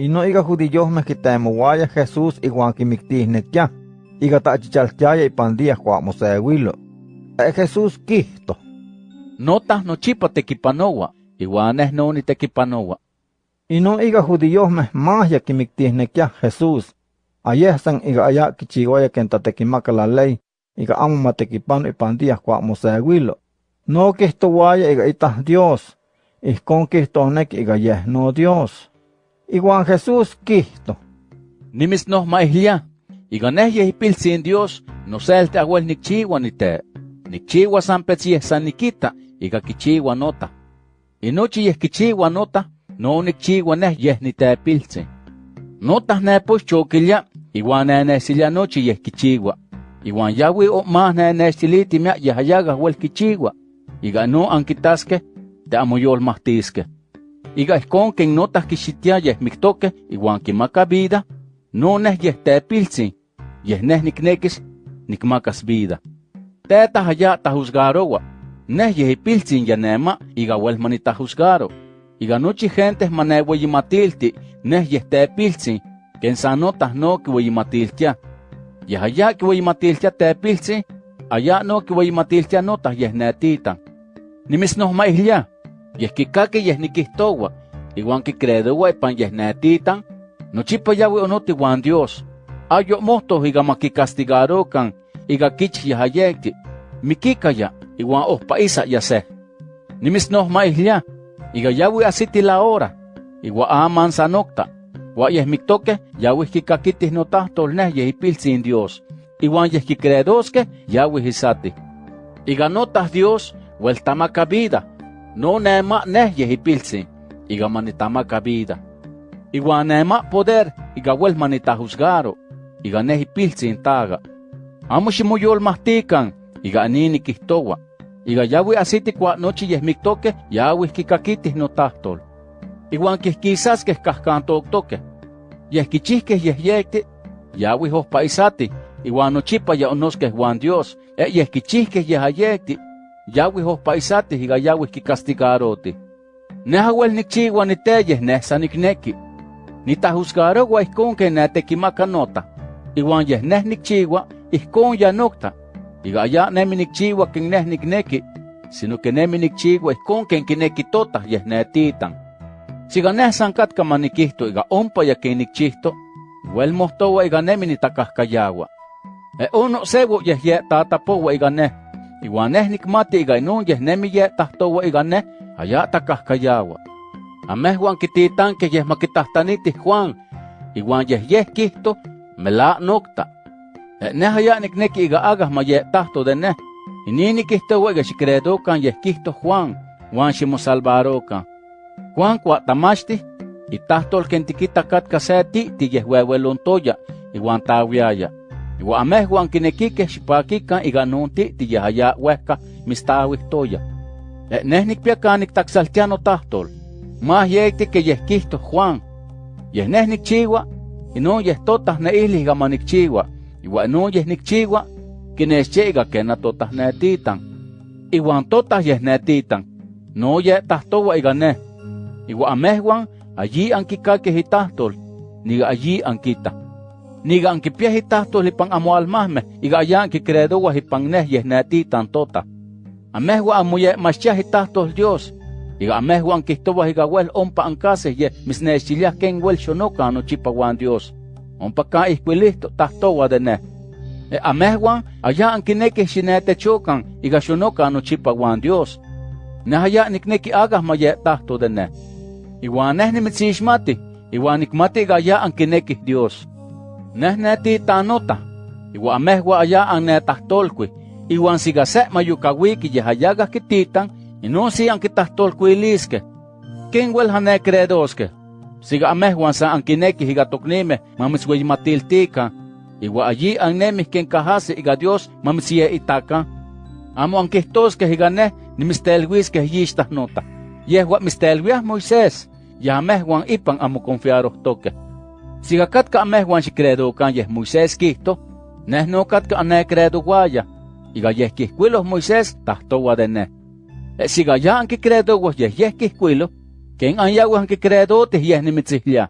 Ino iga judiyojmeh kitemowaya Jesús iwan kimiktihnekya, iga ta'chichaltiaya ipan días kwa mosewilo. E Jesús kihto. Nota nochipa tekipanowa, iwan neh noni tekipanowa. Ino iga judiyojmeh mahya kimiktihnekya Jesús. Ayehsan iga aya kichiwaya ken tatekimaka la ley, iga amo matekipano ipan días kwa mosewilo. No kihtowaya iga itah Dios, ihkon kihtohneki iga yeh no Dios. Iguan Jesús kihto. Nimis noh maihlia, iga neh yehipiltzin Dios, no selte aguel nikchiwa nite. Nikchiwa san petsieh san nikita, iga kichiwa nota. Inochi yeh kichiwa nota, no nikchiwa neh yeh nitepiltzin. Nota nepos chokilya, iwan nenesilia nochi yeh kichiwa. Iwan yawi o mah nenesiliti mia yahayaga wel kichiwa. Iga no ankitaske, te amoyolmahtiske. Iga ihkon ken notah kixitia yeh miktoke iwan kimaka vida, no neh yeh tepiltzin, yeh neh niknekis nikmakas vida. Teta haya tahusgarowa, neh yeh ipiltzin ya nema iga wel manitahusgaro. Iga nochi gente maneweyimatilti, neh yeh tepiltzin, ken san notah no kiweyimatiltia. Yeh haya kiweyimatiltia tepiltzin, aya no kiweyimatiltia notah yeh netitan. Nimis noh maihlia, yeh kikaki yeh nikihtowa, iwan kikredowa ipan yeh netitan, nochipa yawi onoti wan Dios. Ayo mohto iga makikastigarokan, iga kich yahayekti, mikikaya, iwan ohpa isa yase. Nimis noh maihlia, iga yawi asiti la hora, iwa aman sanokta, wa yeh miktoke yawi kikakitih notahtol neh yeh ipiltzin Dios, iwan yeh kikredoske yawi hisati. Iga notah Dios, wel tamaka vida, no nema neh yeh ipiltzin, iga manitamaka vida. Iwan nema poder, iga wel manitahusgaro, iga neh ipiltzin taga. Amo ximoyolmahtikan, iga anini kihtowa, iga yawi asiti kwa nochi yeh miktoke, yawi kikakitih notahtol. Iwan kihkisaskeh kahkantoktoke, yeh kichihkeh yeh yekti, yawi ohpa isati, iwan nochipa ya onoskeh wan Dios, e yeh kichihkeh yeh ohpa isati iga yawi kikastigaroti. Neh awel nikchiwa niteyeh neh san nikneki. Nitahusgarowa ihkon ken netekimaka nota, iwan yeh neh nikchiwa ihkon ya nokta. Iga ya nemi nikchiwa ken neh nikneki, sino que nemi nikchiwa ihkon ken kineki tota yeh netitan. Siga neh san katka manikihto iga ompa ya ken nikchihto, wel mohtowa iga nemi nitakahkayawa. E ono sewo yeh ye tatapowa iga neh, iwan neh nikmati iga inon yeh nemi ye tahtowa iga neh, haya takahkayawa. Amehwan kititanke yeh makitahtanitih Juan, iwan yeh yeh kihto, mela nokta. E neh haya nikneki iga agah ma ye tahto de neh, inini kihtowa iga xikredokan yeh kihto Juan, wan ximosalvarokan. Juan kwa tamachti, itahtol ken tikita katka se ti'ti yeh wewelontoya, iwan tawiaya. Iwa amehwan kinekikeh xipakikan iga non ti'ti yeh haya wehka mistawihtoya. E neh nikpia kan niktaksaltia notahtol, mah yekti ke yeh kihto Juan. Yeh neh nikchiwa, inon yeh totah neihli iga manikchiwa, iwa inon yeh nikchiwa, kinexche iga kena totah netitan. Iwan totah yeh netitan, no yeh tahtowa iga neh. Iwa amehwan allí ankikakeh itahtol, niga allí ankita. Niga ankipiah itahtol ipan amoalmahmeh, iga allá ankikredowah ipan neh yeh netitan totah. Amehwa amo ye machtiah itahtol Dios. Iga amehwan kihtowah iga wel ompa ankaseh ye misnechiliah ken wel xonoka nochipa wan Dios. Ompa ka ihkuilihto tahtowa de neh. E amehwan allá ankinekih xinetechokan iga xonoka nochipa wan Dios. Neh allá nikneki agah ma ye tahto de neh. Iwan neh nimitzixmati, iwan nikmati iga allá ankinekih Dios. Neh netitanota, iwa amehwa allá annetahtolkui, iwan siga se mayukawiki yeh ayagah kititan, inon si ankitahtolkuiliskeh. Ken wel hanekredoskeh? Siga amehwan sa ankinekih iga toknimeh mamitzweyimatiltikan, iwa allí annemih ken kahasi iga Dios mamitzyeitakan. Amo ankihtoskeh iga neh nimitztelwiskeh yixtah nota. Yehua mistelwiah Moisés, ya amehwan ipan amo confiarohtokeh. Siga katka amehwan xikredokan yeh Moisés kihto, neh no katka anekredowaya, iga yeh kihkuiloh Moisés tahtowa de neh. E siga ya ankikredowah yeh yeh kihkuiloh, ken anyawih ankikredotih yeh nimitzihlia.